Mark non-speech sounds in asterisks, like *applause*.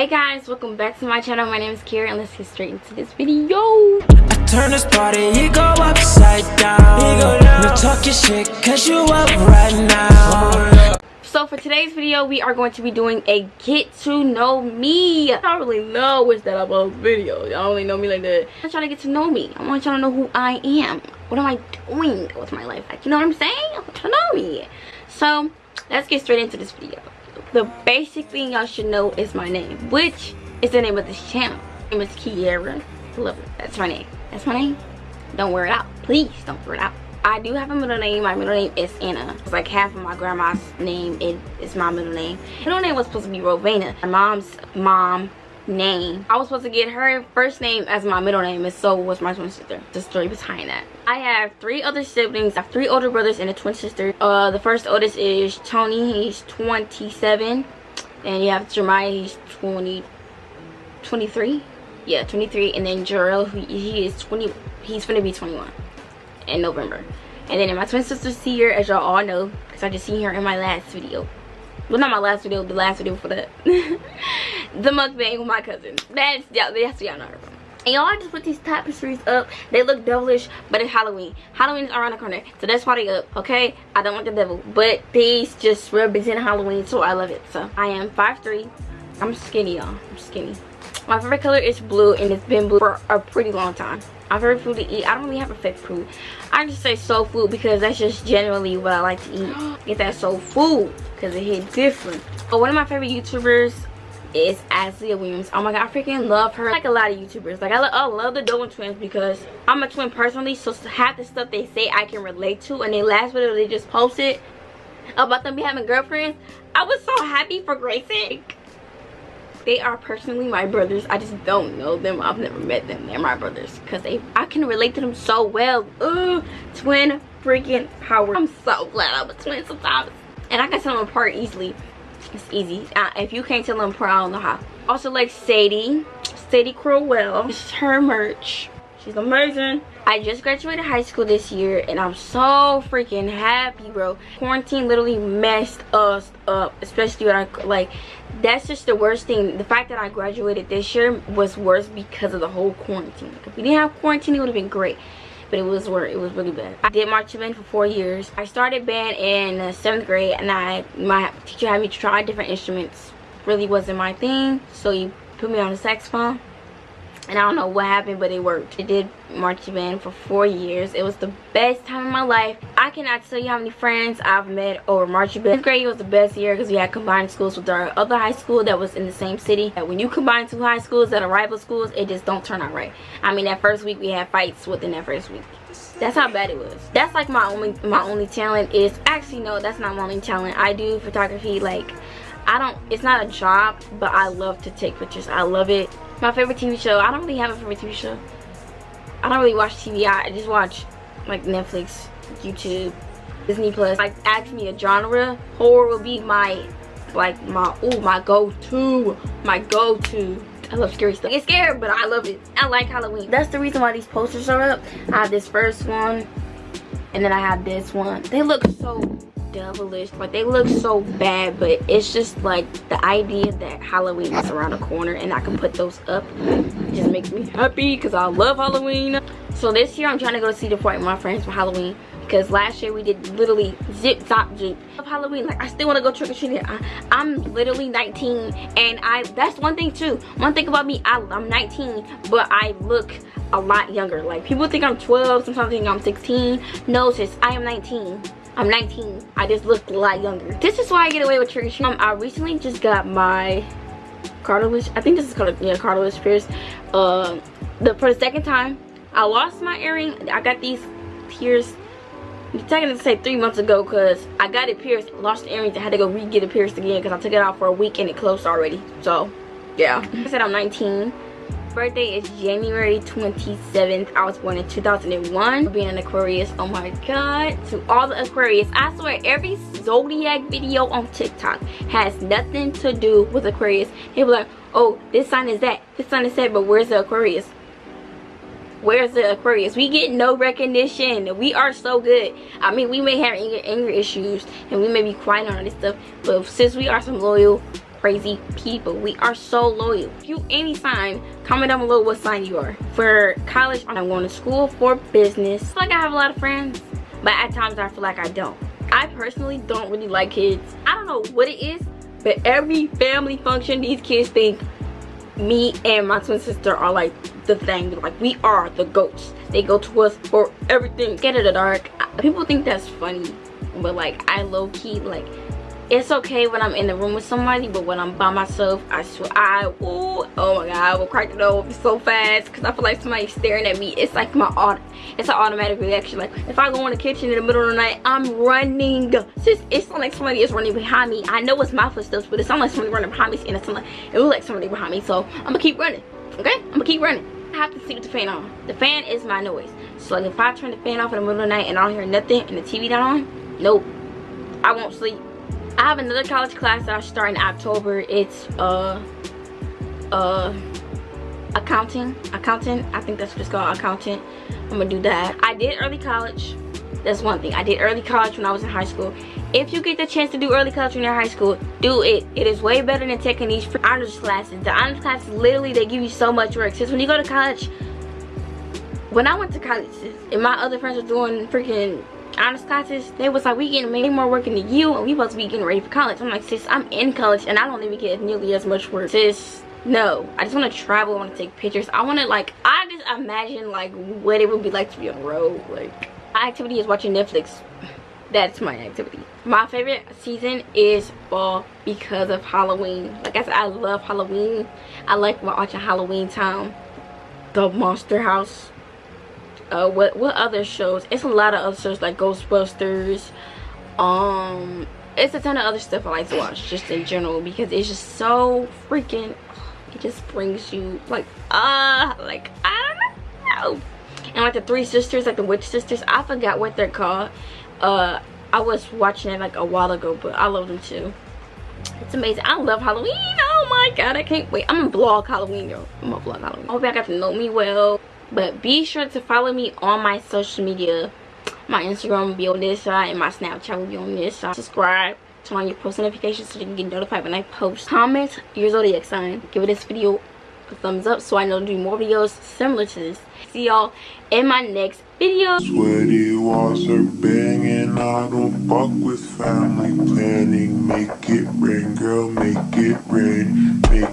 Hey guys, welcome back to my channel. My name is Kira and let's get straight into this video. I turn this party, you go upside down. You go down. You talk your shit cause you up right now. So for today's video, we are going to be doing a get to know me. I don't really know what's that about video. Y'all only know me like that. I'm trying to get to know me. I want y'all to know who I am. What am I doing with my life? Like, you know what I'm saying? I want to know me. So let's get straight into this video the basic thing y'all should know is my name which is the name of this channel. My name is kiera. It. That's my name. That's my name. Don't wear it out. Please don't wear it out. I do have a middle name. My middle name is anna. It's like half of my grandma's name it is my middle name. Middle name was supposed to be rovana my mom's mom name. I was supposed to get her first name as my middle name and so was my twin sister. The story behind that. I have three other siblings. I have three older brothers and a twin sister. Uh, the first oldest is Tony. He's 27. And you have Jeremiah. He's 20, 23. Yeah, 23. And then Jarrell, who he is 20. He's gonna be 21 in November. And then my twin sister's here, as y'all all know, because I just seen her in my last video well not my last video the last video for that *laughs* the mukbang with my cousin. That's yeah that's y'all know. And y'all just put these tapestries up. They look devilish but it's halloween. Halloween is around the corner so that's why they up okay? I don't want the devil but these just represent halloween so i love it. So i am 5'3 i'm skinny y'all. I'm skinny. My favorite color is blue and it's been blue for a pretty long time. My favorite food to eat i don't really have a favorite food. I just say soul food because that's just generally what i like to eat. *gasps* Get that soul food because it hit different. But one of my favorite youtubers is Ashley Williams. Oh my god, I freaking love her. Like a lot of YouTubers. Like I, lo I love the Dolan twins because I'm a twin personally. So half the stuff they say I can relate to. And they last video they just posted about them having girlfriends. I was so happy for Grayson they are personally my brothers i just don't know them i've never met them they're my brothers because they i can relate to them so well Ooh, twin freaking power i'm so glad i'm a twin sometimes and i can tell them apart easily it's easy uh, if you can't tell them apart i don't know how also like sadie sadie crowell this is her merch she's amazing I just graduated high school this year and I'm so freaking happy, bro. Quarantine literally messed us up, especially when I, like, that's just the worst thing. The fact that I graduated this year was worse because of the whole quarantine. If we didn't have quarantine, it would have been great. But it was worse. It was really bad. I did marching band for four years. I started band in seventh grade and I my teacher had me try different instruments. Really wasn't my thing. So he put me on the saxophone and I don't know what happened but it worked. I did marching band for four years. It was the best time of my life. I cannot tell you how many friends I've met over marching band. 10th grade was the best year because we had combined schools with our other high school that was in the same city. When you combine two high schools that are rival schools, it just don't turn out right. I mean that first week we had fights within that first week that's how bad it was that's like my only my only talent is actually no that's not my only talent i do photography like i don't it's not a job but i love to take pictures i love it my favorite TV show. I don't really have a favorite TV show. I don't really watch TV. I just watch like Netflix, YouTube, Disney Plus. Like ask me a genre, horror will be my like my oh my go-to, my go-to. I love scary stuff. It's scary, but I love it. I like Halloween. That's the reason why these posters are up. I have this first one, and then I have this one. They look so devilish like they look so bad but it's just like the idea that halloween is around the corner and i can put those up just makes me happy because i love halloween. So this year i'm trying to go Cedar Point with my friends for halloween because last year we did literally zip zop zoop of halloween like i still want to go trick-or-treating i'm literally 19 and i that's one thing too. One thing about me I, i'm 19 but i look a lot younger. Like people think i'm 12 sometimes think i'm 16 no sis i am 19 I'm 19. I just look a lot younger. This is why I get away with trick um, I recently just got my cartilage. I think this is called yeah cartilage pierce. Um, the for the second time, I lost my earring. I got these pierced. I'm taking to say three months ago because I got it pierced, lost the earrings, I had to go re-get it pierced again because I took it out for a week and it closed already. So, yeah. I said I'm 19 birthday is January 27th. I was born in 2001. Being an Aquarius, oh my god. To all the Aquarius, I swear every zodiac video on TikTok has nothing to do with Aquarius. They be like, oh, this sign is that, this sign is that, but where's the Aquarius? Where's the Aquarius? We get no recognition. We are so good. I mean, we may have anger, anger issues and we may be quiet on this stuff, but since we are some loyal crazy people. We are so loyal. If you any sign, comment down below what sign you are. For college, I'm going to school for business. I like I have a lot of friends, but at times I feel like I don't. I personally don't really like kids. I don't know what it is, but every family function, these kids think me and my twin sister are like the thing. Like we are the goats. They go to us for everything. Get in the dark. People think that's funny, but like I low key like it's okay when I'm in the room with somebody, but when I'm by myself, I swear, I, ooh, oh my god, I will crack the door so fast because I feel like somebody's staring at me. It's like my, auto, it's an automatic reaction. Like, if I go in the kitchen in the middle of the night, I'm running. Since It's it's like somebody is running behind me. I know it's my footsteps, but it's sounds like somebody running behind me, and it's like, it looks like somebody behind me, so I'm gonna keep running, okay? I'm gonna keep running. I have to sleep with the fan on. The fan is my noise. So like if I turn the fan off in the middle of the night and I don't hear nothing and the TV not on, nope, I won't sleep. I have another college class that I start in October. It's uh uh accounting. Accounting. I think that's what it's called, accountant. I'm gonna do that. I did early college. That's one thing. I did early college when I was in high school. If you get the chance to do early college when you're in high school, do it. It is way better than taking these honors classes. The honors classes, literally, they give you so much work. Since when you go to college, when I went to college, and my other friends were doing freaking honors classes, they was like, we getting way more work than you, and we supposed to be getting ready for college. I'm like, sis, I'm in college, and I don't even get nearly as much work. Sis, no. I just want to travel, I want to take pictures. I want to, like, I just imagine, like, what it would be like to be on the road. Like, my activity is watching Netflix. That's my activity. My favorite season is fall because of Halloween. Like I said, I love Halloween. I like watching Halloween Town. The Monster House uh what what other shows? It's a lot of other shows like ghostbusters. Um it's a ton of other stuff i like to watch just in general because it's just so freaking it just brings you like uh like i don't know. And like the three sisters like the witch sisters i forgot what they're called. Uh i was watching it like a while ago but i love them too. It's amazing. I love halloween. Oh my god. I can't wait. I'm gonna vlog halloween yo i'm gonna vlog halloween. I hope y'all got to know me well but be sure to follow me on my social media. My instagram will be on this side and my snapchat will be on this side. Subscribe turn on your post notifications so you can get notified when i post. Comment your zodiac sign. Give this video a thumbs up so i know to do more videos similar to this. See y'all in my next video. Sweaty walls are banging. I don't fuck with family planning. Make it rain girl make it rain. Make